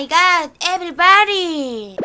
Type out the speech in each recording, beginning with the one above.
마이 갓 에브리바디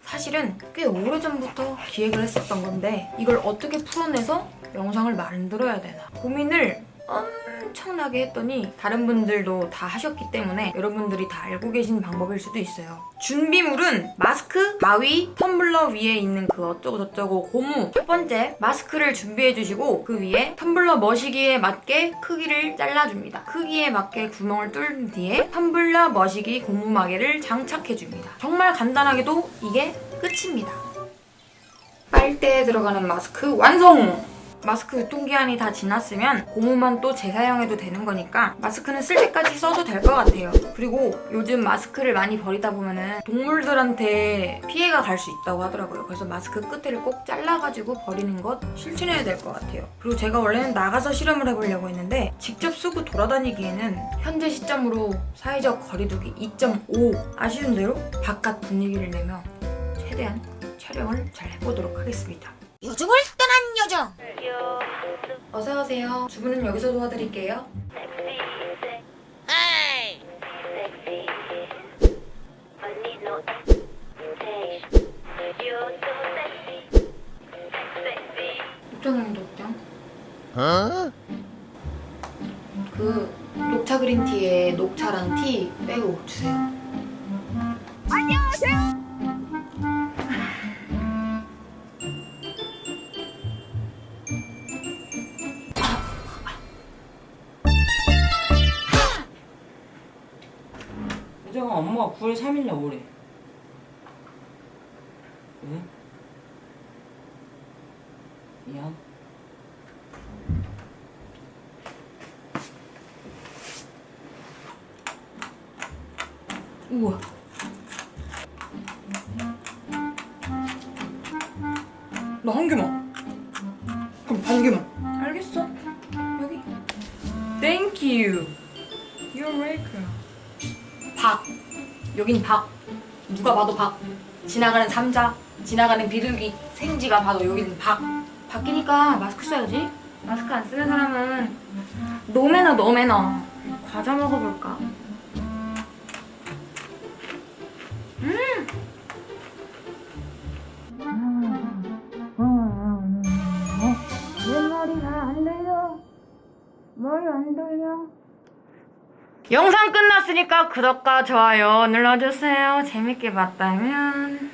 사실은 꽤 오래전부터 기획을 했었던 건데 이걸 어떻게 풀어내서 영상을 만들어야 되나 고민을 엄 청나게 했더니 다른 분들도 다 하셨기 때문에 여러분들이 다 알고 계신 방법일 수도 있어요. 준비물은 마스크, 가위, 텀블러 위에 있는 그 어쩌고 저쩌고 고무 첫 번째 마스크를 준비해 주시고 그 위에 텀블러 머시기에 맞게 크기를 잘라줍니다. 크기에 맞게 구멍을 뚫은 뒤에 텀블러 머시기 고무 마개를 장착해 줍니다. 정말 간단하게도 이게 끝입니다. 빨대에 들어가는 마스크 완성! 마스크 유통기한이 다 지났으면 고무만 또 재사용해도 되는 거니까 마스크는 쓸 때까지 써도 될 것 같아요. 그리고 요즘 마스크를 많이 버리다 보면 은 동물들한테 피해가 갈 수 있다고 하더라고요. 그래서 마스크 끝을 꼭 잘라가지고 버리는 것 실천해야 될 것 같아요. 그리고 제가 원래는 나가서 실험을 해보려고 했는데 직접 쓰고 돌아다니기에는 현재 시점으로 사회적 거리두기 2.5 아쉬운 대로 바깥 분위기를 내며 최대한 촬영을 잘 해보도록 하겠습니다. 요정을 떠난 요정 어서 오세요. 주문은 여기서 도와드릴게요. 에이 녹차는 녹차. 그 녹차 그린티에 녹차랑 티 빼고 주세요. 유정아 엄마가 9월 3일날 오래 왜? 미안 우와. 나 한 개만. 그럼 반 개만. 알겠어. 여기. Thank you. You're welcome. 박. 여긴 박. 누가 봐도 박. 지나가는 삼자, 지나가는 비둘기, 생쥐가 봐도 여기는 박. 바뀌니까 마스크 써야지. 마스크 안 쓰는 사람은 노매너 노매너. 과자 먹어볼까? 내 머리가 안 들려 머리 안 들려 영상 끝났으니까 구독과 좋아요 눌러주세요. 재밌게 봤다면